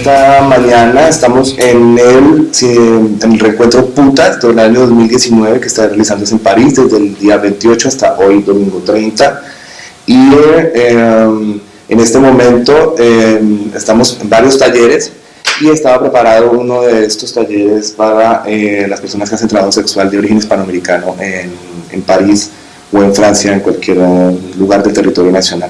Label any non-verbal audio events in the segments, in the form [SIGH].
esta mañana estamos en el, en el reencuentro PUTAS del año 2019 que está realizándose en París desde el día 28 hasta hoy, domingo 30. Y em, en este momento em, estamos en varios talleres y estaba preparado uno de estos talleres para eh, las personas que hacen trabajo sexual de origen hispanoamericano en, en París o en Francia, en cualquier lugar del territorio nacional.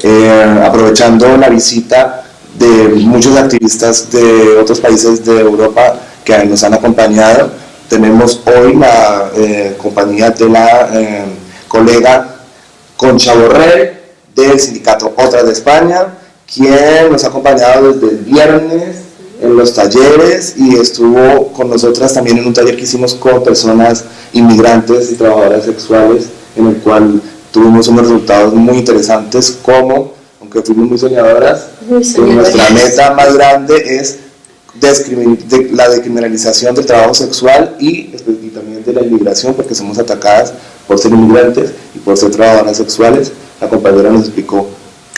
Eh, aprovechando la visita de muchos activistas de otros países de Europa que nos han acompañado. Tenemos hoy la eh, compañía de la eh, colega Concha Borrell del sindicato Otras de España, quien nos ha acompañado desde el viernes en los talleres y estuvo con nosotras también en un taller que hicimos con personas inmigrantes y trabajadoras sexuales, en el cual tuvimos unos resultados muy interesantes como que fuimos muy soñadoras, nuestra meta más grande es la decriminalización del trabajo sexual y, también de la inmigración, porque somos atacadas por ser inmigrantes y por ser trabajadoras sexuales. La compañera nos explicó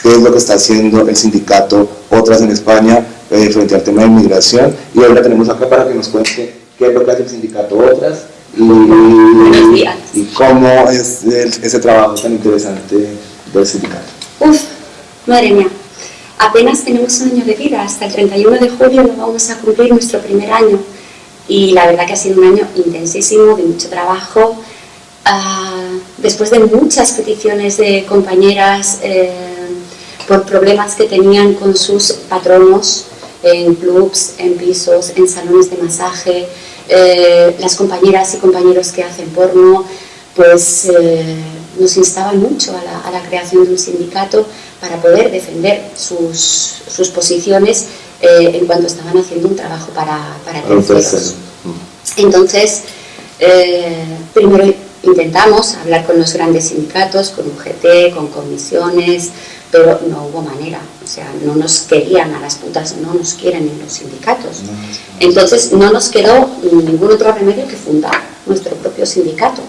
qué es lo que está haciendo el sindicato Otras en España eh, frente al tema de inmigración y ahora tenemos acá para que nos cuente qué es lo que hace el sindicato Otras y, y cómo es ese trabajo tan interesante del sindicato. Madre mía, apenas tenemos un año de vida, hasta el 31 de julio no vamos a cumplir nuestro primer año. Y la verdad que ha sido un año intensísimo, de mucho trabajo, ah, después de muchas peticiones de compañeras eh, por problemas que tenían con sus patronos en clubs, en pisos, en salones de masaje, eh, las compañeras y compañeros que hacen porno, pues eh, nos instaban mucho a la, a la creación de un sindicato para poder defender sus, sus posiciones eh, en cuanto estaban haciendo un trabajo para, para terceros. Entonces, eh, primero intentamos hablar con los grandes sindicatos, con UGT, con comisiones, pero no hubo manera, o sea, no nos querían a las putas, no nos quieren en los sindicatos. Entonces no nos quedó ningún otro remedio que fundar nuestro propio sindicato.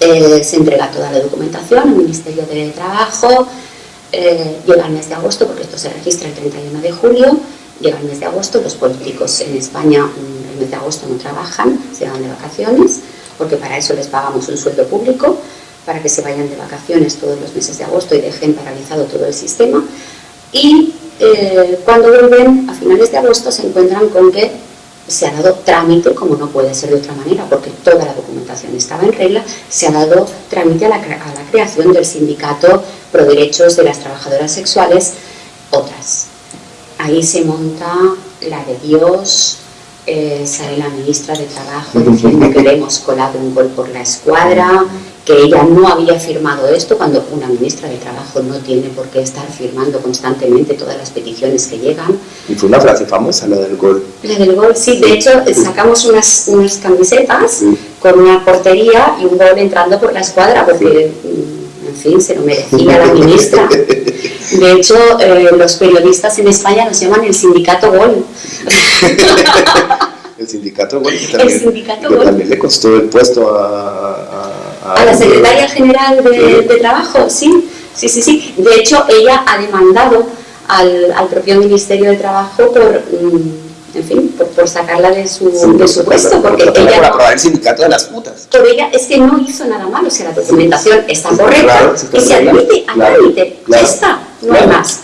Eh, se entrega toda la documentación al Ministerio de Trabajo, eh, llega el mes de agosto, porque esto se registra el 31 de julio, llega el mes de agosto, los políticos en España mm, el mes de agosto no trabajan, se van de vacaciones, porque para eso les pagamos un sueldo público, para que se vayan de vacaciones todos los meses de agosto y dejen paralizado todo el sistema. Y eh, cuando vuelven a finales de agosto se encuentran con que se ha dado trámite, como no puede ser de otra manera, porque toda la documentación estaba en regla, se ha dado trámite a la, a la creación del sindicato pro derechos de las trabajadoras sexuales, otras. Ahí se monta la de Dios, eh, sale la ministra de Trabajo diciendo que le hemos colado un gol por la escuadra, que ella no había firmado esto, cuando una ministra de Trabajo no tiene por qué estar firmando constantemente todas las peticiones que llegan. Y fue una frase famosa, la del gol. La del gol, sí. De hecho, sacamos unas, unas camisetas con una portería y un gol entrando por la escuadra, porque, mm, en fin, se lo merecía la ministra. De hecho, eh, los periodistas en España nos llaman el sindicato gol. [LAUGHS] el sindicato gol, que también, el sindicato que gol. también le costó el puesto a a la secretaria general de, de, Trabajo, sí, sí, sí, sí. De hecho, ella ha demandado al, al propio Ministerio de Trabajo por, mm, en fin, por, por sacarla de su, Sí, de su puesto, por, porque por, ella por aprobar el sindicato de las putas. pero ella es que no hizo nada malo, o sea, la documentación está correcta claro, sí está y se admite a Claro, trámite, ya está, no hay más.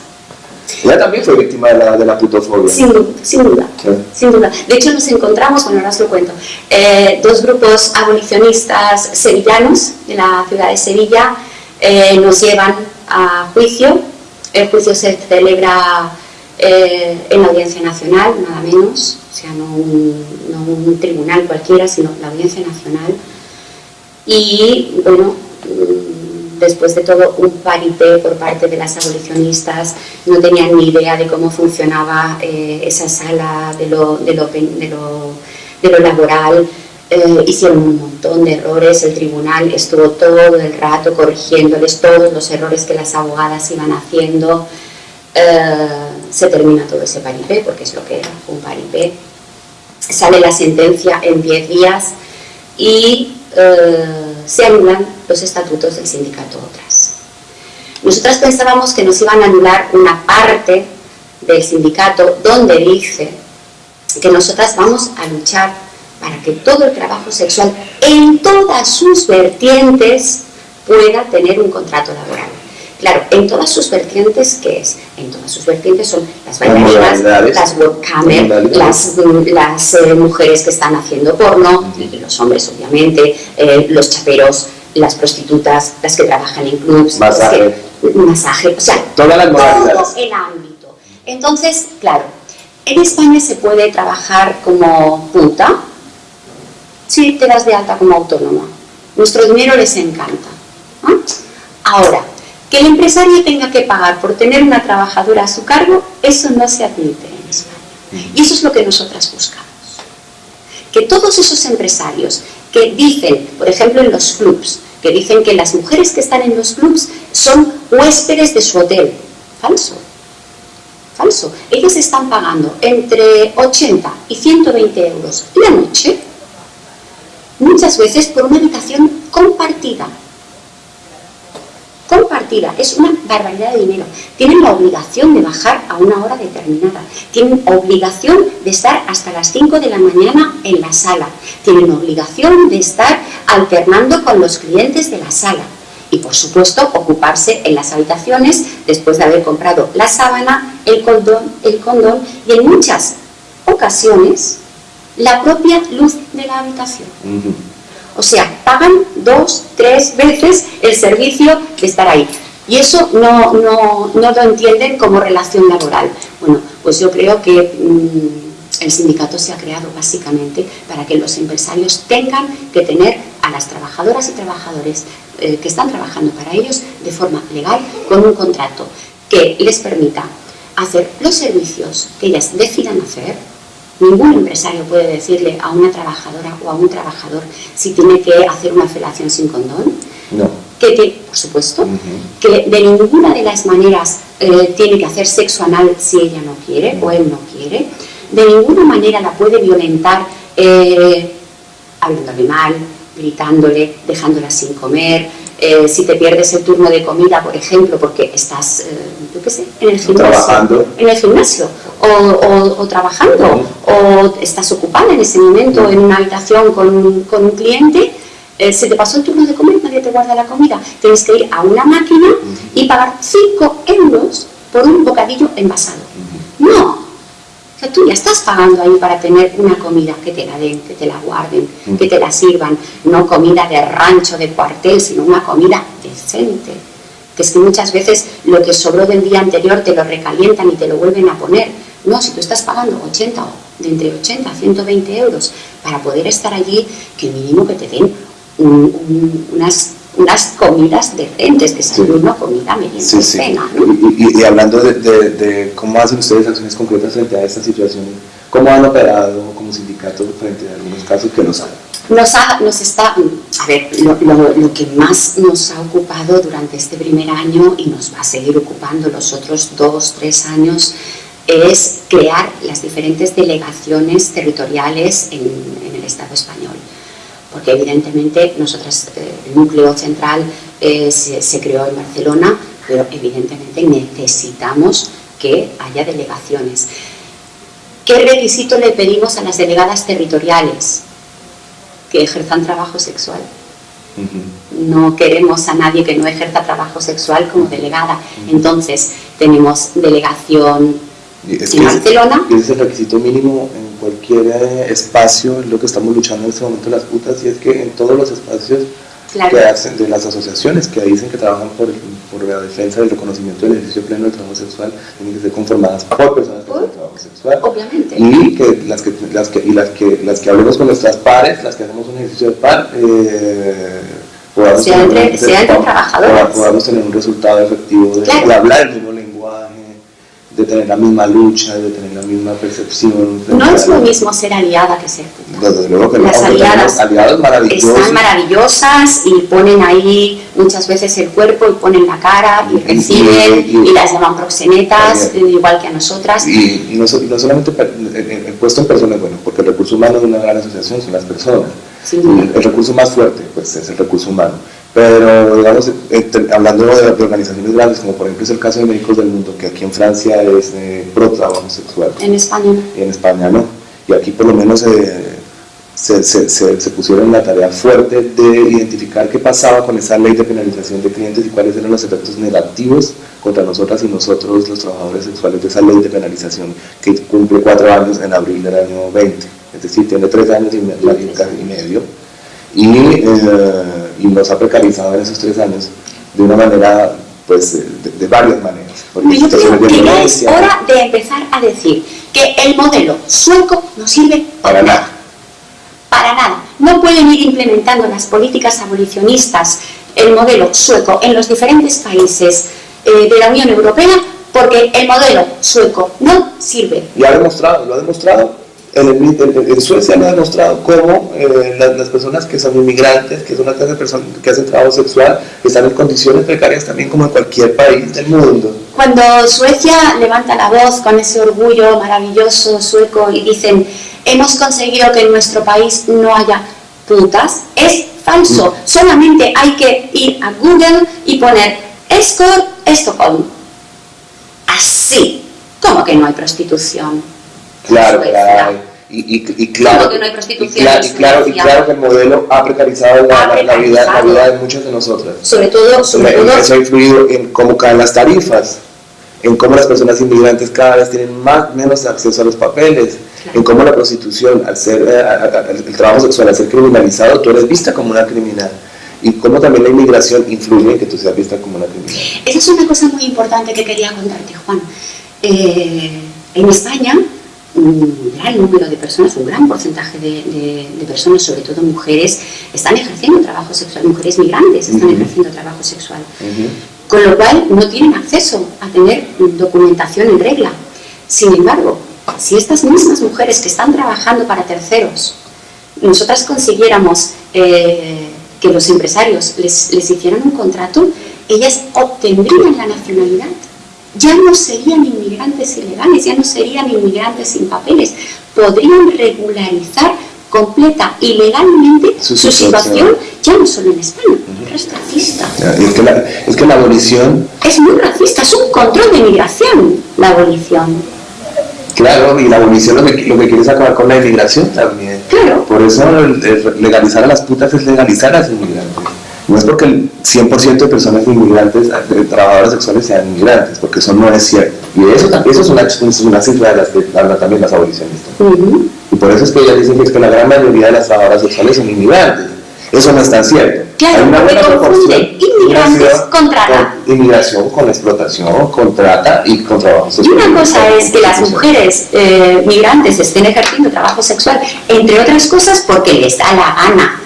Ella también fue víctima de la, de la putofobia. Sin, sin duda, Sí. sin duda. De hecho, nos encontramos, bueno, ahora os lo cuento, eh, dos grupos abolicionistas sevillanos de la ciudad de Sevilla eh, nos llevan a juicio. El juicio se celebra eh, en la Audiencia Nacional, nada menos, o sea, no un, no un tribunal cualquiera, sino la Audiencia Nacional. Y, bueno, después de todo un parité por parte de las abolicionistas, no tenían ni idea de cómo funcionaba eh, esa sala de lo, de lo, laboral, eh, hicieron un montón de errores, el tribunal estuvo todo el rato corrigiéndoles todos los errores que las abogadas iban haciendo, Eh, se termina todo ese paripé, porque es lo que era, un paripé, sale la sentencia en 10 días y se anulan los estatutos del sindicato Otras. Nosotras pensábamos que nos iban a anular una parte del sindicato donde dice que nosotras vamos a luchar para que todo el trabajo sexual en todas sus vertientes pueda tener un contrato laboral. Claro, en todas sus vertientes, ¿qué es? En todas sus vertientes son las bailarinas, las webcamers, las, las eh, mujeres que están haciendo porno, y los hombres obviamente, eh, los chaperos, las prostitutas, las que trabajan en clubs, masaje, masaje o sea, Todas las todo el ámbito. Entonces, claro, en España se puede trabajar como puta si te das de alta como autónoma. Nuestro dinero les encanta. Ahora, que el empresario tenga que pagar por tener una trabajadora a su cargo, eso no se admite en España. Y eso es lo que nosotras buscamos. Que todos esos empresarios que dicen, por ejemplo en los clubs, que dicen que las mujeres que están en los clubs son huéspedes de su hotel. Falso. Falso. Ellos están pagando entre 80 y 120 euros la noche, muchas veces por una habitación compartida compartida, es una barbaridad de dinero. Tienen la obligación de bajar a una hora determinada, tienen obligación de estar hasta las 5 de la mañana en la sala, tienen obligación de estar alternando con los clientes de la sala. Y por supuesto ocuparse en las habitaciones después de haber comprado la sábana, el condón, el condón y en muchas ocasiones la propia luz de la habitación. O sea, pagan dos, tres veces el servicio de estar ahí. Y eso no, no, no lo entienden como relación laboral. Bueno, pues yo creo que mm, el sindicato se ha creado básicamente para que los empresarios tengan que tener a las trabajadoras y trabajadores eh, que están trabajando para ellos de forma legal con un contrato que les permita hacer los servicios que ellas decidan hacer Ningún empresario puede decirle a una trabajadora o a un trabajador si tiene que hacer una felación sin condón. No. Que, por supuesto, que de ninguna de las maneras eh, tiene que hacer sexo anal si ella no quiere o él no quiere. De ninguna manera la puede violentar eh, hablándole mal, gritándole, dejándola sin comer, eh, si te pierdes el turno de comida, por ejemplo, porque estás, eh, yo qué sé, en el gimnasio, en el gimnasio o, trabajando, o estás ocupada en ese momento en una habitación con, un cliente, eh, se te pasó el turno de comer, nadie te guarda la comida, tienes que ir a una máquina y pagar 5 euros por un bocadillo envasado. No, tú ya estás pagando ahí para tener una comida que te la den, que te la guarden, que te la sirvan, no comida de rancho, de cuartel, sino una comida decente. Que es que muchas veces lo que sobró del día anterior te lo recalientan y te lo vuelven a poner. No, si tú estás pagando 80 o de entre 80 a 120 euros para poder estar allí, que mínimo que te den unas unas comidas decentes, que sea una comida medio cena. ¿no? Y, hablando de, cómo hacen ustedes acciones concretas frente a esta situación, ¿cómo han operado como sindicato frente a algunos casos que nos han? Nos, nos está, a ver, lo, lo, que más nos ha ocupado durante este primer año y nos va a seguir ocupando los otros dos, tres años es crear las diferentes delegaciones territoriales en, en el Estado español porque evidentemente nosotras, eh, el núcleo central eh, se, creó en Barcelona, pero evidentemente necesitamos que haya delegaciones. ¿Qué requisito le pedimos a las delegadas territoriales? Que ejerzan trabajo sexual. No queremos a nadie que no ejerza trabajo sexual como delegada. Entonces, tenemos delegación en Barcelona. Ese es el requisito mínimo cualquier eh, espacio, es lo que estamos luchando en este momento las putas, y es que en todos los espacios que hacen de las asociaciones que dicen que trabajan por, por la defensa del reconocimiento del ejercicio pleno del trabajo sexual, tienen que ser conformadas por personas que hacen trabajo sexual. Obviamente. Y que las que, las que, y las que, las que hablemos con nuestras pares, las que hacemos un ejercicio de par, eh, podamos, tener, un, podamos tener un resultado efectivo de, hablar el mismo de tener la misma lucha, de tener la misma percepción. No es lo mismo ser aliada que ser puta. Desde luego que Las aliadas están maravillosas y ponen ahí muchas veces el cuerpo y ponen la cara y, reciben y, las llaman proxenetas, igual que a nosotras. Y, no, solamente el, puesto en personas, bueno, porque el recurso humano de una gran asociación son las personas. El, recurso más fuerte pues, es el recurso humano pero digamos, hablando de, organizaciones grandes, como por ejemplo es el caso de Médicos del Mundo, que aquí en Francia es eh, pro trabajo sexual. En España Y en España no. Y aquí por lo menos eh, se, se, se, pusieron la tarea fuerte de identificar qué pasaba con esa ley de penalización de clientes y cuáles eran los efectos negativos contra nosotras y nosotros los trabajadores sexuales de esa ley de penalización que cumple cuatro años en abril del año 20. Es decir, tiene tres años y, medio. Y, eh, y nos ha precarizado en esos tres años de una manera, pues, de, varias maneras. Yo creo que ya es hora de empezar a decir que el modelo sueco no sirve para nada. Para nada. No pueden ir implementando las políticas abolicionistas, el modelo sueco, en los diferentes países eh, de la Unión Europea, porque el modelo sueco no sirve. Y ha demostrado, lo ha demostrado en, Suecia lo ha demostrado cómo eh, las, personas que son inmigrantes, que son una clase de personas que hacen trabajo sexual, están en condiciones precarias también como en cualquier país del mundo. Cuando Suecia levanta la voz con ese orgullo maravilloso sueco y dicen hemos conseguido que en nuestro país no haya putas, es falso. Mm. Solamente hay que ir a Google y poner escort Estocolm. Así. como que no hay prostitución? Claro, claro. Y, y, claro, que no hay prostitución y, claro, y, claro, que el modelo ha precarizado, la, vida, la vida de muchas de nosotras. Sobre todo, sobre todo. Eso ha influido en cómo caen las tarifas, en cómo las personas inmigrantes cada vez tienen más, menos acceso a los papeles, en cómo la prostitución, al ser, eh, el trabajo sexual, al ser criminalizado, tú eres vista como una criminal. Y cómo también la inmigración influye en que tú seas vista como una criminal. Esa es una cosa muy importante que quería contarte, Juan. Eh, en España, un gran número de personas, un gran porcentaje de, personas, sobre todo mujeres, están ejerciendo trabajo sexual, mujeres migrantes están ejerciendo trabajo sexual, con lo cual no tienen acceso a tener documentación en regla. Sin embargo, si estas mismas mujeres que están trabajando para terceros, nosotras consiguiéramos eh, que los empresarios les, les hicieran un contrato, ellas obtendrían la nacionalidad ya no serían inmigrantes ilegales, ya no serían inmigrantes sin papeles, podrían regularizar completa y legalmente su, situación, ya no solo en España, es racista. es, que la, es que la abolición... Es muy racista, es un control de migración, la abolición. Claro, y la abolición lo que, lo que quiere es acabar con la inmigración también. Claro. Por eso legalizar a las putas es legalizar a los inmigrantes. No es porque el 100% de personas inmigrantes, de trabajadoras sexuales sean inmigrantes, porque eso no es cierto. Y eso, eso es, una, es una cifra de las que hablan también las abolicionistas. Y por eso es que ellas dicen que, es que la gran mayoría de las trabajadoras sexuales son inmigrantes. Eso no es tan cierto. Claro, Hay una buena proporción. Inmigrantes con trata. inmigración con explotación, con trata y con trabajo sexual. Y una cosa es que las mujeres eh, migrantes estén ejerciendo trabajo sexual, entre otras cosas porque les da la gana,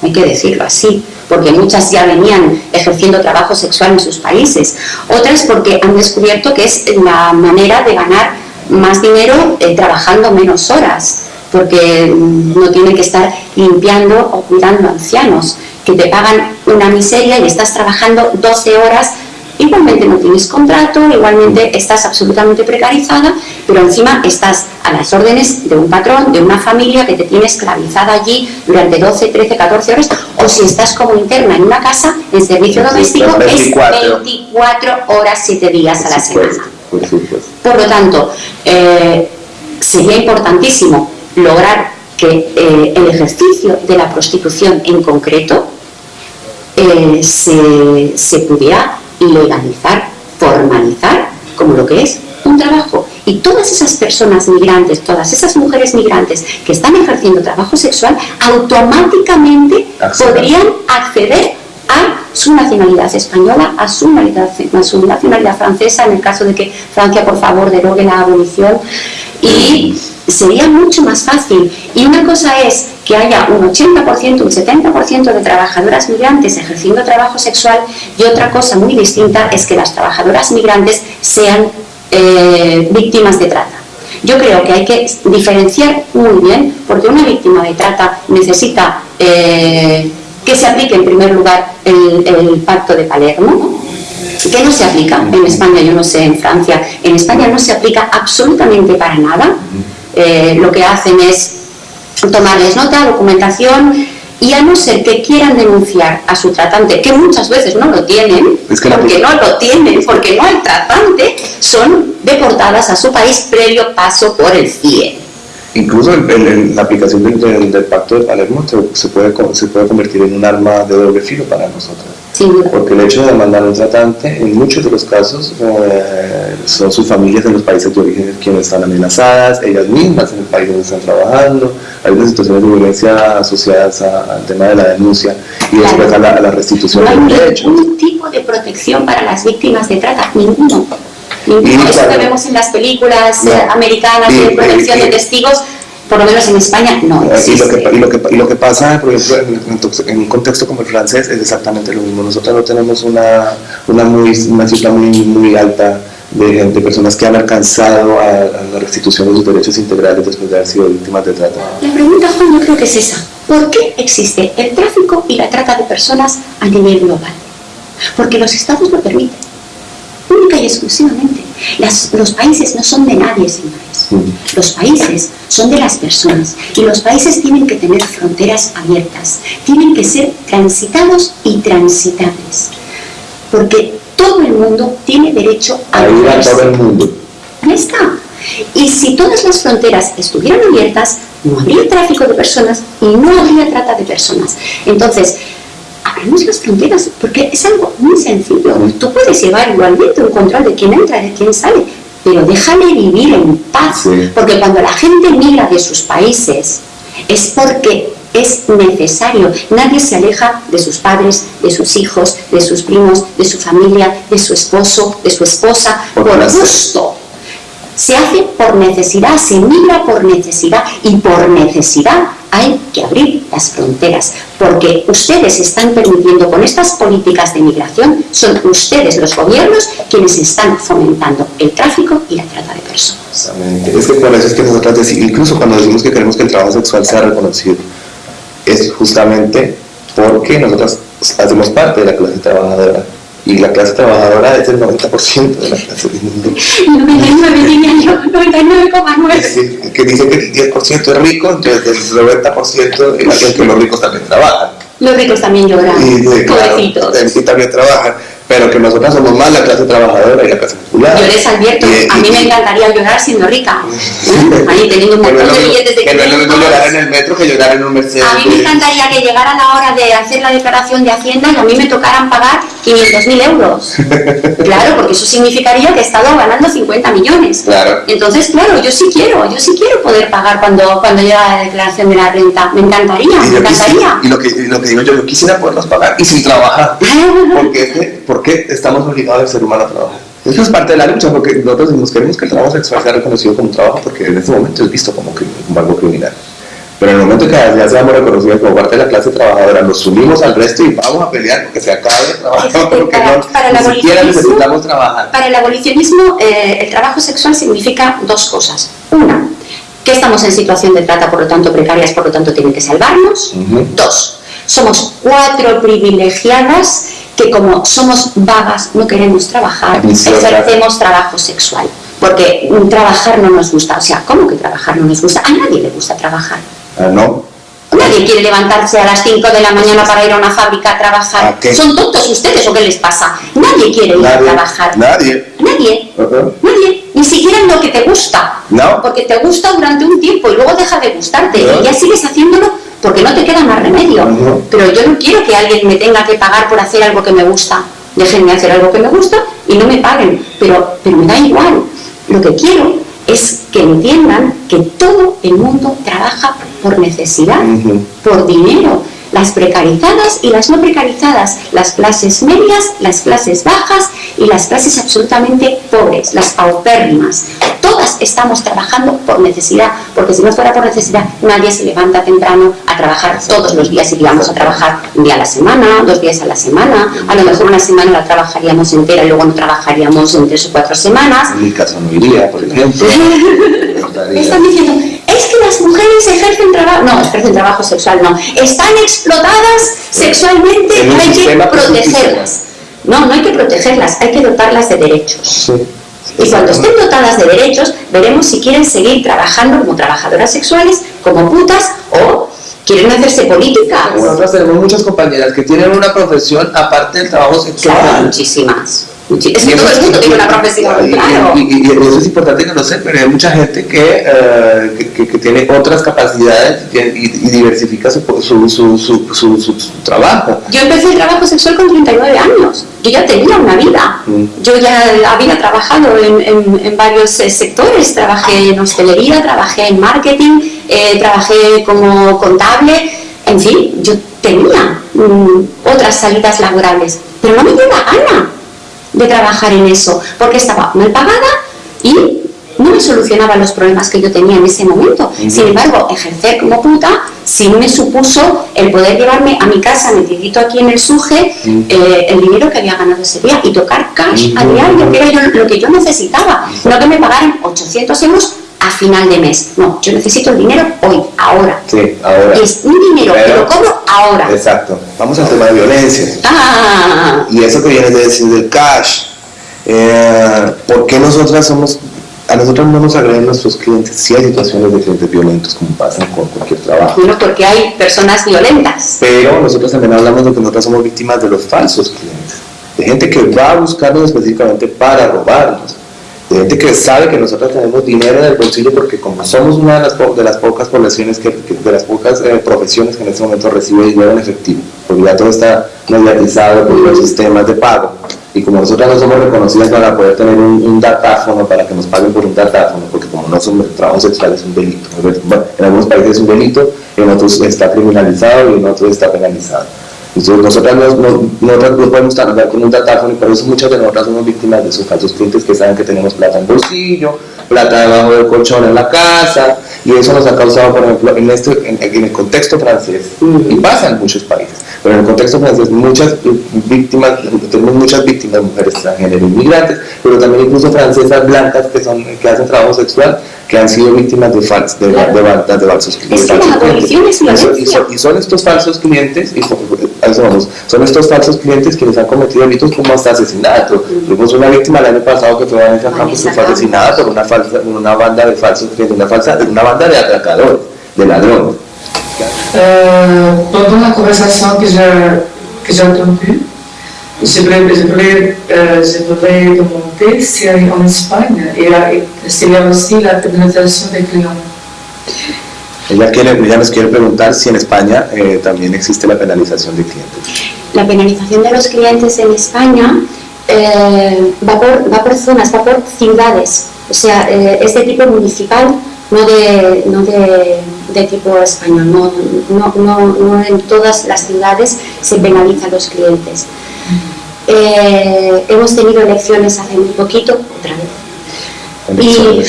hay que decirlo así porque muchas ya venían ejerciendo trabajo sexual en sus países, otras porque han descubierto que es la manera de ganar más dinero eh, trabajando menos horas, porque mm, no tienen que estar limpiando o cuidando ancianos, que te pagan una miseria y estás trabajando 12 horas igualmente no tienes contrato, igualmente estás absolutamente precarizada, pero encima estás a las órdenes de un patrón, de una familia que te tiene esclavizada allí durante 12, 13, 14 horas, o si estás como interna en una casa, en servicio doméstico, es 24 horas, 7 días a la semana. Por lo tanto, eh, sería importantísimo lograr que eh, el ejercicio de la prostitución en concreto eh, se, se pudiera legalizar, formalizar como lo que es un trabajo. Y todas esas personas migrantes, todas esas mujeres migrantes que están ejerciendo trabajo sexual, automáticamente podrían acceder a su nacionalidad española, a su nacionalidad, francesa, en el caso de que Francia, por favor, derogue la abolición. Y sería mucho más fácil. Y una cosa es que haya un 80%, un 70% de trabajadoras migrantes ejerciendo trabajo sexual y otra cosa muy distinta es que las trabajadoras migrantes sean eh, víctimas de trata. Yo creo que hay que diferenciar muy bien, porque una víctima de trata necesita eh, que se aplique en primer lugar el, pacto de Palermo, que no se aplica en España, yo no sé, en Francia, en España no se aplica absolutamente para nada, eh, lo que hacen es tomarles nota, documentación y a no ser que quieran denunciar a su tratante, que muchas veces no lo tienen, porque no lo tienen, porque no hay tratante, son deportadas a su país previo paso por el CIE. Incluso en, la aplicación del, Pacto de Palermo se puede, se puede convertir en un arma de doble filo para nosotros. Porque el hecho de demandar a un tratante, en muchos de los casos, eh, son sus familias en los países de origen quienes están amenazadas, ellas mismas en el país donde están trabajando, hay unas situaciones de violencia asociadas al tema de la denuncia y después a la, restitución no hay ningún tipo de protección para las víctimas de trata, ninguno. Eso que vemos en las películas eh, americanas de protección de testigos por lo menos en España no existe. Y lo que, y lo que, y lo que pasa, por ejemplo, en, un contexto como el francés es exactamente lo mismo. Nosotros no tenemos una, una, muy, una cifra muy, muy alta de, de, personas que han alcanzado a, la restitución de sus derechos integrales después de haber sido víctimas de trata. La pregunta, Juan, yo creo que es esa. ¿Por qué existe el tráfico y la trata de personas a nivel global? Porque los estados lo permiten, única y exclusivamente. Los países no son de nadie, señores. Los países son de las personas y los países tienen que tener fronteras abiertas, tienen que ser transitados y transitables. Porque todo el mundo tiene derecho a, a ir a todo el mundo. Ahí está. Y si todas las fronteras estuvieran abiertas, no habría tráfico de personas y no habría trata de personas. Entonces, abramos las fronteras porque es algo muy sencillo. Tú puedes llevar igualmente un control de quién entra y de quién sale, pero déjale vivir en paz. Porque cuando la gente migra de sus países, es porque es necesario. Nadie se aleja de sus padres, de sus hijos, de sus primos, de su familia, de su esposo, de su esposa, por, gusto. Se hace por necesidad, se migra por necesidad y por necesidad hay que abrir las fronteras, porque ustedes están permitiendo con estas políticas de migración, son ustedes los gobiernos quienes están fomentando el tráfico y la trata de personas. Es que por eso es que nosotros, incluso cuando decimos que queremos que el trabajo sexual sea reconocido, es justamente porque nosotros hacemos parte de la clase trabajadora y la clase trabajadora es el 90% de la clase mundo. 99 diría yo, 99,9. Es decir, que dice que el 10% es rico, entonces el 90% es que los ricos también trabajan. Los ricos también lloran, y, pobrecitos. Y también trabajan pero que nosotros somos más la clase trabajadora y la clase popular. Yo les advierto, a mí me encantaría llorar siendo rica, ahí teniendo un montón de billetes de Que no es lo mismo llorar en el metro que llorar en un Mercedes. A mí me encantaría que llegara la hora de hacer la declaración de Hacienda y a mí me tocaran pagar 500.000 euros. [LAUGHS] Claro, porque eso significaría que he estado ganando 50 millones. Claro. Entonces, claro, yo sí quiero, yo sí quiero poder pagar cuando, cuando llega la declaración de la renta. Me encantaría, me encantaría. y lo que, lo que digo yo, yo quisiera poderlos pagar y sin trabajar. [LAUGHS] porque, porque qué estamos obligados al ser humano a trabajar? Eso es parte de la lucha, porque nosotros nos queremos que el trabajo sexual sea reconocido como trabajo, porque en este momento es visto como, algo criminal. Pero en el momento que ya seamos reconocidos como parte de la clase trabajadora, nos unimos al resto y vamos a pelear porque se acabe el trabajo, porque para, no, para ni siquiera necesitamos trabajar. Para el abolicionismo, eh, el trabajo sexual significa dos cosas. Una, que estamos en situación de trata, por lo tanto precarias, por lo tanto tienen que salvarnos. Dos, somos cuatro privilegiadas que como somos vagas, no queremos trabajar, ejercemos trabajo sexual. Porque trabajar no nos gusta. O sea, ¿cómo que trabajar no nos gusta? A nadie le gusta trabajar. Ah, ¿No? Nadie quiere levantarse a las 5 de la mañana para ir a una fábrica a trabajar. ¿Son tontos ustedes o qué les pasa? Nadie quiere ir a trabajar. Nadie. Nadie. Nadie. Ni siquiera en lo que te gusta. No. Porque te gusta durante un tiempo y luego deja de gustarte. Y ya sigues haciéndolo porque no te queda más remedio. Pero yo no quiero que alguien me tenga que pagar por hacer algo que me gusta. Déjenme hacer algo que me gusta y no me paguen. Pero, pero me da igual. Lo que quiero es que entiendan que todo el mundo trabaja por necesidad, por dinero, las precarizadas y las no precarizadas, las clases medias, las clases bajas y las clases absolutamente pobres, las paupérrimas. Todas estamos trabajando por necesidad, porque si no fuera por necesidad, nadie se levanta temprano a trabajar todos los días. Iríamos a trabajar un día a la semana, dos días a la semana, a lo mejor una semana la trabajaríamos entera y luego no trabajaríamos en tres o cuatro semanas. En mi caso no iría, por ejemplo. [LAUGHS] Están diciendo, trabajo, no, ejercen trabajo sexual, no, están explotadas sexualmente, hay que protegerlas. No, no hay que protegerlas, hay que dotarlas de derechos. Y cuando estén dotadas de derechos, veremos si quieren seguir trabajando como trabajadoras sexuales, como putas, o quieren hacerse políticas. Nosotros tenemos muchas compañeras que tienen una profesión aparte del trabajo sexual. Claro, muchísimas. Es que todo el mundo tiene una profesión, claro. Y, eso es importante que lo sé, pero hay mucha gente que, eh, que, que, tiene otras capacidades y, diversifica su su, su, su, su, trabajo. Yo empecé el trabajo sexual con 39 años. Yo ya tenía una vida. Mm. Yo ya había trabajado en, en, en varios eh, sectores. Trabajé en hostelería, trabajé en marketing, eh, trabajé como contable. En fin, yo tenía mm, otras salidas laborales, pero no me dio la gana de trabajar en eso, porque estaba mal pagada y no me solucionaba los problemas que yo tenía en ese momento. Sin embargo, ejercer como puta sí me supuso el poder llevarme a mi casa, metidito aquí en el suje, eh, el dinero que había ganado ese día y tocar cash a diario, que era lo que yo necesitaba. No que me pagaran 800 euros final de mes. No, yo necesito el dinero hoy, ahora. Sí, ahora. Es un dinero que lo cobro ahora. Exacto. Vamos al tema de violencia. Ah. Y eso que viene de decir del cash. Eh, ¿Por qué nosotras somos a nosotros no nos agreden nuestros clientes si hay situaciones de clientes violentos como pasan con cualquier trabajo. Bueno, porque hay personas violentas. Pero nosotros también hablamos de que nosotros somos víctimas de los falsos clientes, de gente que va a buscarnos específicamente para robarnos gente que sabe que nosotros tenemos dinero en el bolsillo porque como somos una de las, de las pocas poblaciones que, de las pocas eh, profesiones que en este momento recibe dinero en efectivo, porque ya todo está mediatizado por los sistemas de pago y como nosotros no somos reconocidas para poder tener un, datáfono para que nos paguen por un datáfono, porque como no somos trabajo sexual es un delito, en algunos países es un delito, en otros está criminalizado y en otros está penalizado. Entonces, nosotros no, no, podemos andar con un datáfono y por eso muchas de nosotras somos víctimas de esos falsos clientes que saben que tenemos plata en bolsillo, plata debajo del colchón en la casa, y eso nos ha causado, por ejemplo, en, este, en, el contexto francés, y pasa en muchos países, pero en el contexto francés muchas víctimas, tenemos muchas víctimas, mujeres extranjeras, inmigrantes, pero también incluso francesas blancas que, son, que hacen trabajo sexual, que han sido víctimas de, fals, de, de, de, falsos clientes. y, son, estos falsos clientes, y, son estos falsos clientes quienes han cometido delitos como hasta asesinato. Tuvimos una víctima el año pasado que fue Vanessa Campos que fue asesinada por una, falsa, una banda de falsos clientes, una, falsa, una banda de atracadores, de ladrones. Pendant la conversation que j'ai que je voulais, je voulais, euh, je voulais demander si en Espagne, il y a aussi la pénalisation des clients. Ella, quiere, ella nos quiere preguntar si en España eh, también existe la penalización de clientes. La penalización de los clientes en España eh, va, por, va por zonas, va por ciudades. O sea, eh, es de tipo municipal, no de, no de, de tipo español. No, no, no, no, en todas las ciudades se penalizan los clientes. Eh, hemos tenido elecciones hace muy poquito, otra vez. Y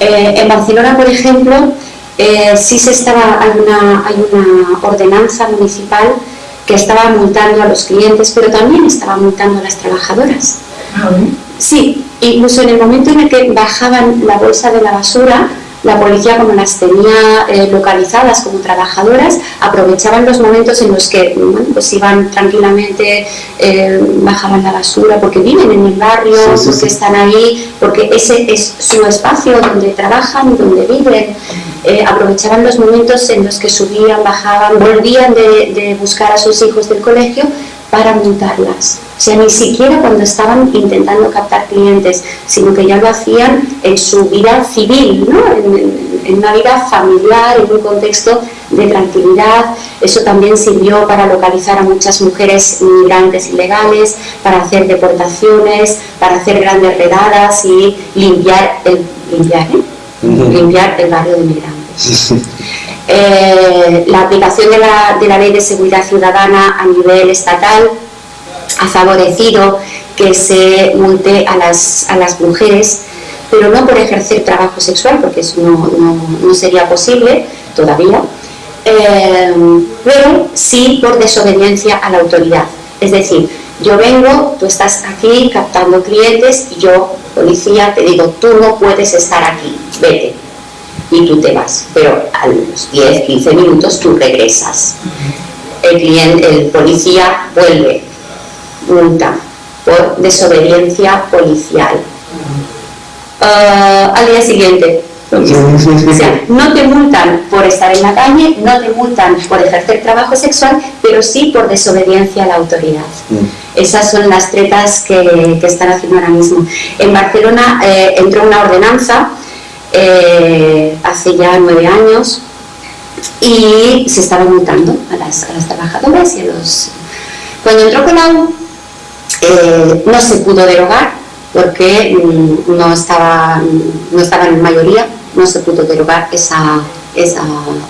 en Barcelona, por ejemplo, eh, sí se estaba, hay una, hay una ordenanza municipal que estaba multando a los clientes, pero también estaba multando a las trabajadoras. Ah, sí, incluso en el momento en el que bajaban la bolsa de la basura, la policía, como las tenía eh, localizadas como trabajadoras, aprovechaban los momentos en los que pues iban tranquilamente, eh, bajaban la basura, porque viven en el barrio, porque están ahí, porque ese es su espacio donde trabajan, donde viven. Eh, aprovechaban los momentos en los que subían, bajaban, volvían de, de buscar a sus hijos del colegio para montarlas. O sea, ni siquiera cuando estaban intentando captar clientes, sino que ya lo hacían en su vida civil, ¿no? en, una vida familiar, en un contexto de tranquilidad. Eso también sirvió para localizar a muchas mujeres inmigrantes ilegales, para hacer deportaciones, para hacer grandes redadas y limpiar el, limpiar, ¿eh? limpiar el barrio de inmigrantes. [LAUGHS] Eh, la aplicación de la, de la Ley de Seguridad Ciudadana a nivel estatal ha favorecido que se multe a las, a las mujeres, pero no por ejercer trabajo sexual, porque eso no, no, no sería posible todavía, eh, pero sí por desobediencia a la autoridad. Es decir, yo vengo, tú estás aquí captando clientes y yo, policía, te digo, tú no puedes estar aquí, vete. Y tú te vas, pero a los 10, 15 minutos tú regresas. El, cliente, el policía vuelve, multa por desobediencia policial. Uh, al día siguiente, O sea, no te multan por estar en la calle, no te multan por ejercer trabajo sexual, pero sí por desobediencia a la autoridad. Mm. Esas son las tretas que, están haciendo ahora mismo. En Barcelona eh, entró una ordenanza eh, hace ya nueve años. Y se estaba multando a las, trabajadoras y a los... Cuando entró Colau eh, no se pudo derogar porque mm, no estaba, no estaba en mayoría, no se pudo derogar esa, esa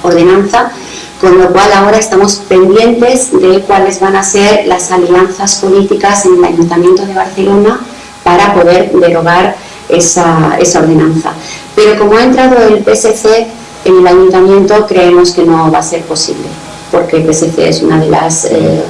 ordenanza, con lo cual ahora estamos pendientes de cuáles van a ser las alianzas políticas en el Ayuntamiento de Barcelona para poder derogar esa, esa ordenanza. Pero como ha entrado el PSC en el Ayuntamiento, creemos que no va a ser posible, porque el PSC es una de las, eh,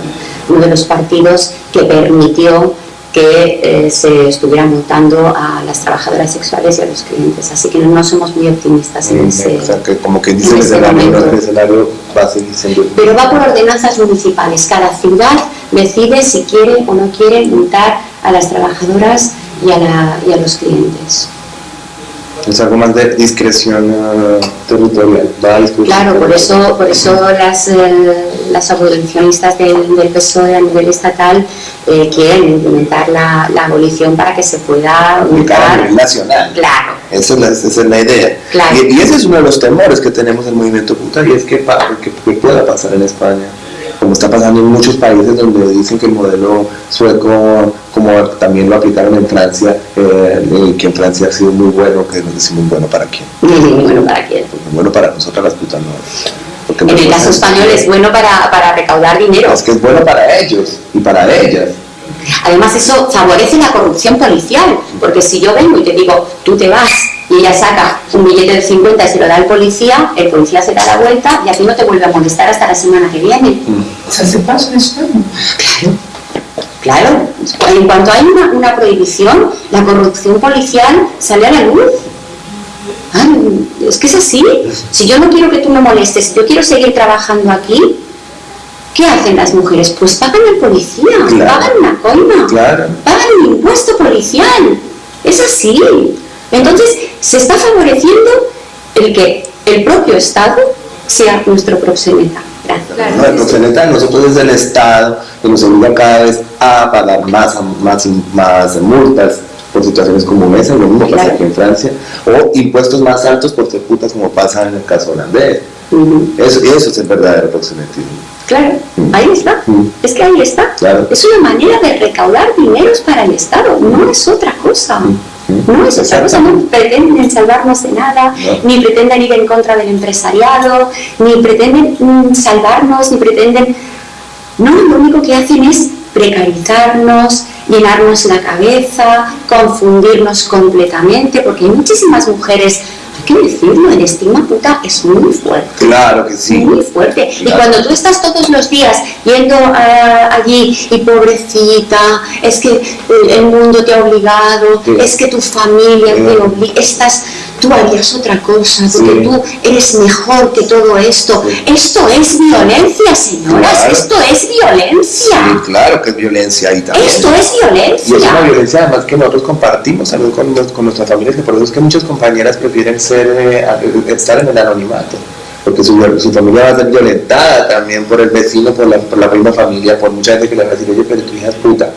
uno de los partidos que permitió que eh, se estuviera multando a las trabajadoras sexuales y a los clientes. Así que no somos muy optimistas en mm, ese O sea, que como que dice el escenario, el escenario va a seguir siendo... Pero va por ordenanzas municipales. Cada ciudad decide si quiere o no quiere multar a las trabajadoras y a, la, y a los clientes es algo más de discreción uh, territorial. claro, por eso, por eso las, eh, las abolicionistas del, del, PSOE a nivel estatal eh, quieren implementar la, la, abolición para que se pueda ubicar a nivel nacional. Claro. Esa es la, esa es la idea. Y, ese es uno de los temores que tenemos en el movimiento puta y es que, que, que pueda pasar en España como está pasando en muchos países donde dicen que el modelo sueco, como también lo aplicaron en Francia, eh, que en Francia ha sido muy bueno, que nos [LAUGHS] decimos bueno para quién. Muy bueno para quién. Bueno para nosotras las putas no. Porque en el caso español es bueno para, para recaudar dinero. Es que es bueno para ellos y para ellas. Además eso favorece la corrupción policial, porque si yo vengo y te digo, tú te vas y ella saca un billete de 50 y se lo da al policía, el policía se da la vuelta y a ti no te vuelve a molestar hasta la semana que viene. ¿Se hace paso en España? Claro. Claro. En cuanto hay una, una prohibición, la corrupción policial sale a la luz. es que es así. Si yo no quiero que tú me molestes, si yo quiero seguir trabajando aquí, ¿qué hacen las mujeres? Pues pagan al policía, pagan una coima, pagan el impuesto policial. Es así. Entonces, se está favoreciendo el que el propio Estado sea nuestro proxeneta. Gracias. No, el proxeneta nosotros es el Estado que nos obliga cada vez a pagar más, más, más multas por situaciones como esa, lo mismo pasa aquí en Francia, o impuestos más altos por ser putas como pasa en el caso holandés. eso, eso es el verdadero proxenetismo. Claro, ahí está. Es que ahí está. Es una manera de recaudar dineros para el Estado, no es otra cosa. No es otra cosa, no pretenden salvarnos de nada, ni pretenden ir en contra del empresariado, ni pretenden mm, salvarnos, ni pretenden... No, lo único que hacen es precarizarnos, llenarnos la cabeza, confundirnos completamente, porque hay muchísimas mujeres que decirlo, el estigma puta es muy fuerte. Claro que sí. Muy fuerte. Y cuando tú estás todos los días yendo uh, allí y pobrecita, es que el mundo te ha obligado, es que tu familia te obliga, estás tú harías otra cosa, porque tú eres mejor que todo esto. Esto es violencia, señoras, esto es violencia. Sí, claro que es violencia ahí también. Esto es violencia. Y es una violencia además que nosotros compartimos con, con nuestras familias, que por eso es que muchas compañeras prefieren ser, eh, estar en el anonimato porque su, su, familia va a ser violentada también por el vecino, por la, por la misma familia, por mucha gente que le va a decir, oye, pero tu hija es puta,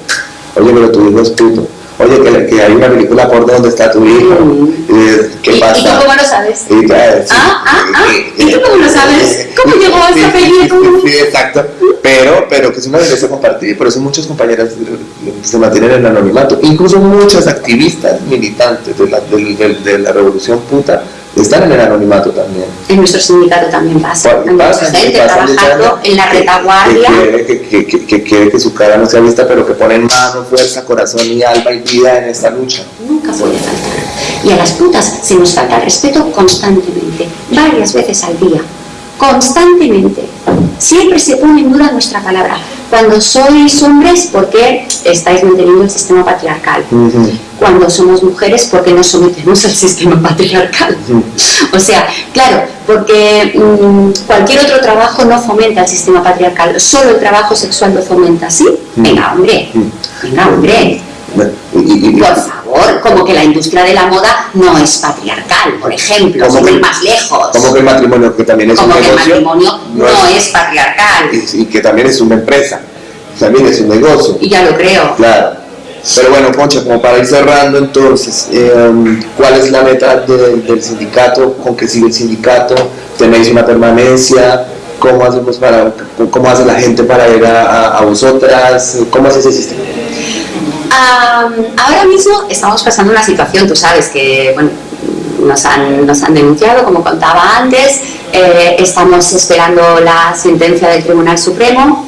oye, pero tu hijo es puto oye, que, que, hay una película por donde está tu hijo. ¿Qué pasa? ¿Y tú cómo lo sabes? ah, ah, ah. ¿Y tú cómo lo sabes? ¿Cómo llegó a esta película? Sí, exacto. Pero, pero que es una violencia compartida, por eso muchas compañeras se mantienen en el anonimato. Incluso muchas activistas militantes de la, de, de la revolución puta están en el anonimato también. En nuestro sindicato también pasa. pasa gente trabajando en la retaguardia. Que quiere que, que, que, su cara no sea vista, pero que ponen mano, fuerza, corazón y alma y vida en esta lucha. Nunca puede faltar. Y a las putas se nos falta respeto constantemente, varias veces al día. Constantemente. Siempre se pone en duda nuestra palabra. Cuando sois hombres, ¿por qué estáis manteniendo el sistema patriarcal? Cuando somos mujeres, ¿por qué nos sometemos al sistema patriarcal? O sea, claro, porque mm, cualquier otro trabajo no fomenta el sistema patriarcal, solo el trabajo sexual lo fomenta, ¿sí? Venga, hombre, venga, hombre. Por favor, como que la industria de la moda no es patriarcal, por ejemplo, sin ir más lejos. Como que el matrimonio, que también es como un que negocio, el matrimonio no, es, patriarcal. Y, y que también es una empresa, también es un negocio. Y ya lo creo. Claro. Pero bueno, Concha, como para ir cerrando entonces, eh, ¿cuál es la meta de- del sindicato? ¿Con qué sigue el sindicato? ¿Tenéis una permanencia? ¿Cómo hacemos para, cómo hace la gente para ir a, a- a vosotras? ¿Cómo hace ese sistema? Ahora mismo estamos pasando una situación, tú sabes que bueno, nos, han, nos han denunciado, como contaba antes, eh, estamos esperando la sentencia del Tribunal Supremo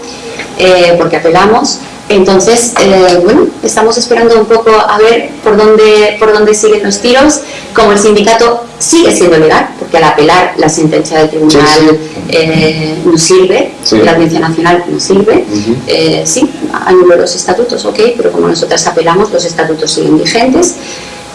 eh, porque apelamos. Entonces, eh, bueno, estamos esperando un poco a ver por dónde, por dónde siguen los tiros. Como el sindicato sigue siendo legal, porque al apelar la sentencia del tribunal Sí, sí. eh, no sirve, Sí. la audiencia nacional no sirve, eh, sí, anuló los estatutos, ok, pero como nosotras apelamos, los estatutos siguen vigentes.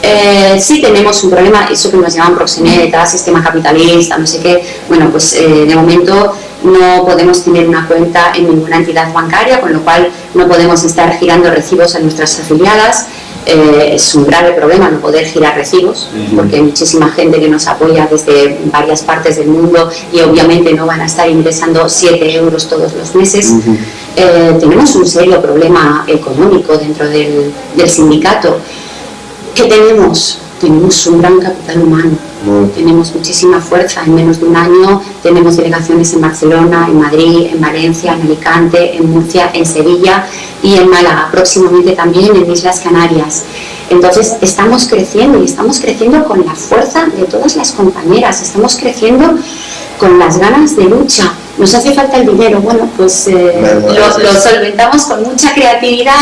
Eh, sí tenemos un problema, eso que nos llaman proxeneta, sistema capitalista, no sé qué, bueno, pues eh, de momento no podemos tener una cuenta en ninguna entidad bancaria, con lo cual no podemos estar girando recibos a nuestras afiliadas. Eh, es un grave problema no poder girar recibos, porque hay muchísima gente que nos apoya desde varias partes del mundo y obviamente no van a estar ingresando 7 euros todos los meses. Eh, tenemos un serio problema económico dentro del, del sindicato. ¿Qué tenemos? Tenemos un gran capital humano, Tenemos muchísima fuerza. En menos de un año tenemos delegaciones en Barcelona, en Madrid, en Valencia, en Alicante, en Murcia, en Sevilla y en Málaga, próximamente también en Islas Canarias. Entonces estamos creciendo y estamos creciendo con la fuerza de todas las compañeras, estamos creciendo con las ganas de lucha. Nos hace falta el dinero, bueno, pues eh, lo, solventamos con mucha creatividad,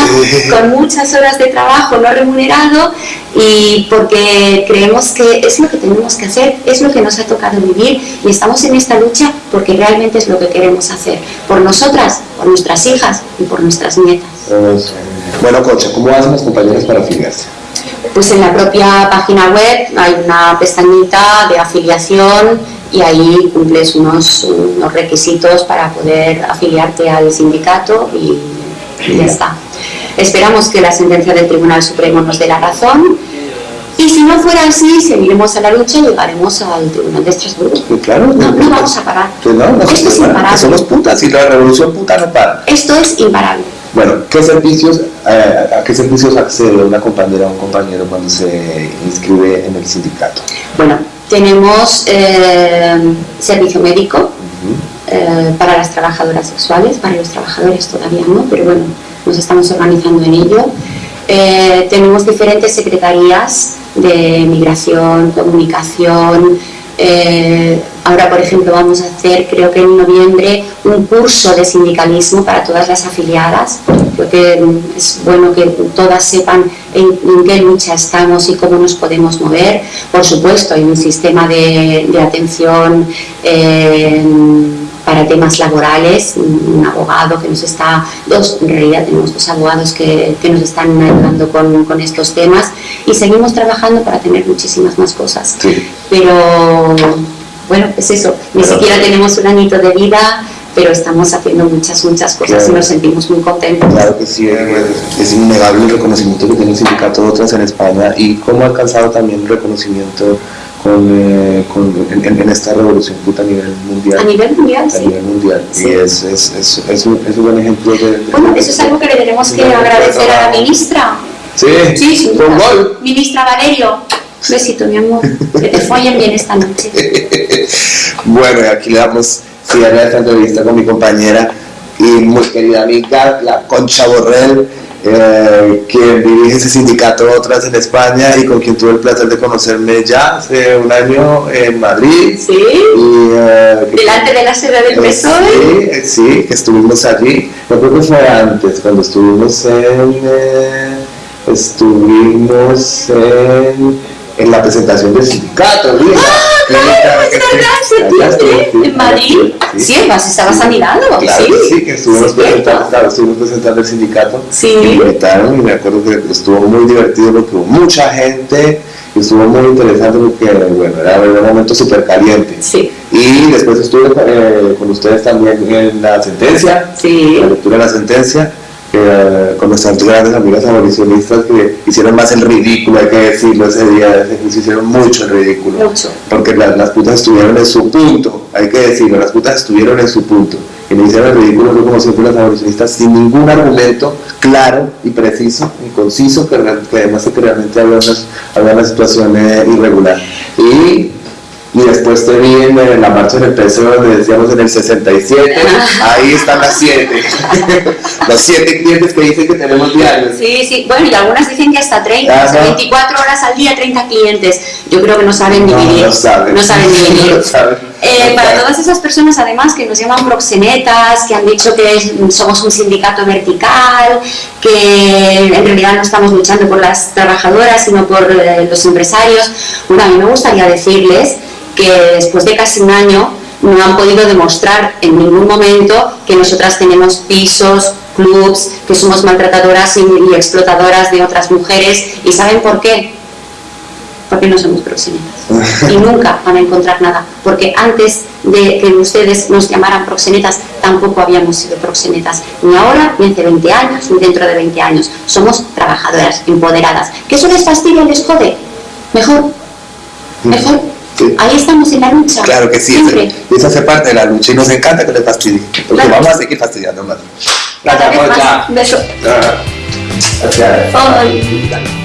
con muchas horas de trabajo no remunerado y porque creemos que es lo que tenemos que hacer, es lo que nos ha tocado vivir y estamos en esta lucha porque realmente es lo que queremos hacer, por nosotras, por nuestras hijas y por nuestras nietas. Bueno, Concha, ¿cómo hacen las compañeras para afiliarse? Pues en la propia página web hay una pestañita de afiliación y ahí cumples unos, unos requisitos para poder afiliarte al sindicato y, y ya está. Esperamos que la sentencia del Tribunal Supremo nos dé la razón y si no fuera así, seguiremos a la lucha y llegaremos al Tribunal de Estrasburgo. Que claro, No, no vamos a parar. Que no, no Esto es que imparable. somos putas y la revolución puta no para. Esto es imparable. Bueno, ¿qué servicios, eh, ¿a qué servicios accede una compañera o un compañero cuando se inscribe en el sindicato? Bueno, tenemos eh, servicio médico, eh, para las trabajadoras sexuales, para los trabajadores todavía no, pero bueno, nos estamos organizando en ello. Eh, tenemos diferentes secretarías de migración, comunicación. Eh, ahora, por ejemplo, vamos a hacer, creo que en noviembre, un curso de sindicalismo para todas las afiliadas. Creo que mm, es bueno que todas sepan en, qué lucha estamos y cómo nos podemos mover. Por supuesto, hay un sistema de, de atención eh, para temas laborales, un abogado que nos está, dos, en realidad tenemos dos abogados que, que nos están ayudando con, con estos temas y seguimos trabajando para tener muchísimas más cosas. Sí. Pero bueno, es eso, ni Pero- siquiera tenemos un añito de vida, pero estamos haciendo muchas, muchas cosas Claro. y nos sentimos muy contentos. Claro que sí, es, es innegable el reconocimiento que tiene el sindicato de otras en España y cómo ha alcanzado también reconocimiento con, eh, con- en, en- esta revolución puta a nivel mundial. A nivel mundial, a sí. nivel mundial. Sí. Y es, es, es, es un, es un buen ejemplo de... de- Bueno, eso es algo que le tenemos que de- agradecer a la ministra. Sí, Sí, sin con gol. Ministra Valerio, besito, mi amor. Que te follen bien esta noche. [LAUGHS] Bueno, aquí le damos cierre a esta entrevista con mi compañera y muy querida amiga, la Concha Borrell, eh, quien dirige ese sindicato Otras en España y con quien tuve el placer de conocerme ya hace un año en Madrid. Sí, Y, eh, que- delante de la sede del eh, PSOE. Sí, sí, que estuvimos allí. Yo creo que fue antes, cuando estuvimos en. eh, estuvimos en, en la presentación del sindicato. Ah, Sí, claro, es que sí. verdad, Allá septiembre, en Madrid. sí. Además estabas a mi lado, Claro sí. que sí, que estuvimos, Sí, presentando, claro, estuvimos presentando el sindicato. Sí. Me invitaron y me acuerdo que estuvo muy divertido porque hubo mucha gente y estuvo muy interesante porque, bueno, era un momento súper caliente. Sí, Y después estuve eh, con ustedes también en la sentencia, sí. la lectura de la sentencia. Eh, con nuestras grandes amigas abolicionistas que hicieron más el ridículo, hay que decirlo, ese día se hicieron mucho el ridículo. Mucho. Porque las, las putas estuvieron en su punto, hay que decirlo, las putas estuvieron en su punto. Y me hicieron el ridículo fue como siempre las abolicionistas sin ningún argumento claro y preciso y conciso que, que demuestre que realmente había una, había una situación eh, irregular. Y y después te vi en la marcha del PSOE donde decíamos en el 67, ahí están las 7. [LAUGHS] Los 7 clientes que dicen que tenemos diarios. Sí, sí, bueno, y algunas dicen que hasta 30, Ajá. o sea, 24 horas al día, 30 clientes. Yo creo que no saben No, dividir. no saben. No saben dividir. [LAUGHS] No saben. Eh, para todas esas personas, además, que nos llaman proxenetas, que han dicho que somos un sindicato vertical, que en realidad no estamos luchando por las trabajadoras, sino por eh, los empresarios, bueno, a mí me gustaría decirles que después de casi un año no han podido demostrar en ningún momento que nosotras tenemos pisos, clubs, que somos maltratadoras y, y explotadoras de otras mujeres. ¿Y saben por qué? Porque no somos proxenetas y [LAUGHS] nunca van a encontrar nada, porque antes de que ustedes nos llamaran proxenetas, tampoco habíamos sido proxenetas, ni ahora, ni hace 20 años, ni dentro de 20 años. Somos trabajadoras, empoderadas. ¿Que eso les fastidia y les jode? Mejor, mejor. Ahí estamos en la lucha. Claro que sí, Siempre. ese- eso hace parte de la lucha y nos encanta que le fastidie, porque Claro. vamos a seguir fastidiando más. Gracias. Beso. Ah, Gracias. Ay.